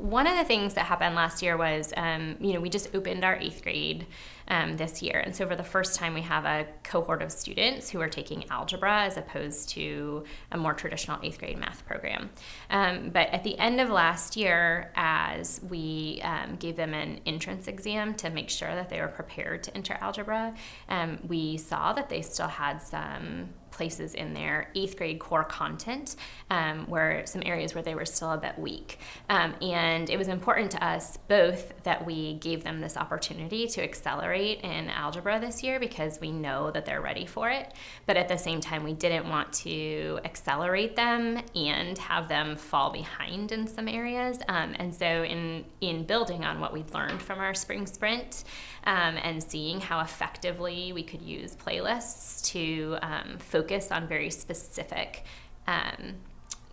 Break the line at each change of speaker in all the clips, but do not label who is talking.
One of the things that happened last year was, um, you know, we just opened our eighth grade um, this year. And so for the first time, we have a cohort of students who are taking algebra as opposed to a more traditional eighth grade math program. Um, but at the end of last year, as we um, gave them an entrance exam to make sure that they were prepared to enter algebra, um, we saw that they still had some places in their eighth grade core content um, where some areas where they were still a bit weak. Um, and it was important to us both that we gave them this opportunity to accelerate in algebra this year because we know that they're ready for it. But at the same time, we didn't want to accelerate them and have them fall behind in some areas. Um, and so in, in building on what we'd learned from our spring sprint um, and seeing how effectively we could use playlists to um, focus focus on very specific um,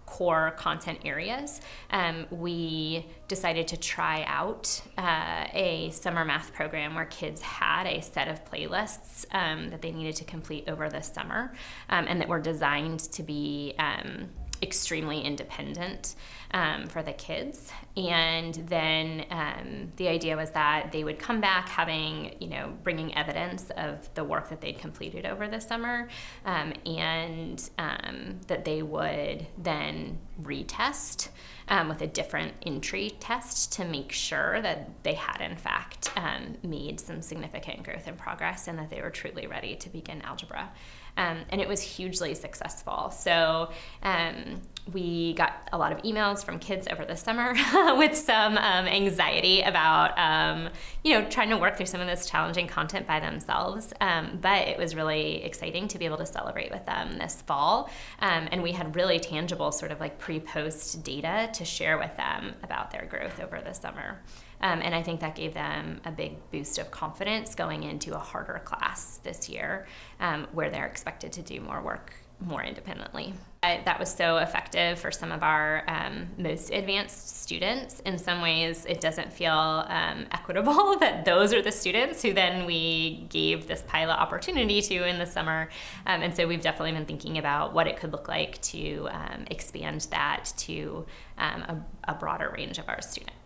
core content areas, um, we decided to try out uh, a summer math program where kids had a set of playlists um, that they needed to complete over the summer um, and that were designed to be um, extremely independent um, for the kids. And then um, the idea was that they would come back having, you know, bringing evidence of the work that they'd completed over the summer, um, and um, that they would then retest um, with a different entry test to make sure that they had, in fact, um, made some significant growth and progress and that they were truly ready to begin algebra. Um, and it was hugely successful. So um, we got a lot of emails from kids over the summer with some um, anxiety about, um, you know, trying to work through some of this challenging content by themselves. Um, but it was really exciting to be able to celebrate with them this fall. Um, and we had really tangible sort of like pre-post data to share with them about their growth over the summer. Um, and I think that gave them a big boost of confidence going into a harder class this year um, where they're expected to do more work more independently. I, that was so effective for some of our um, most advanced students. In some ways, it doesn't feel um, equitable that those are the students who then we gave this pilot opportunity to in the summer. Um, and so we've definitely been thinking about what it could look like to um, expand that to um, a, a broader range of our students.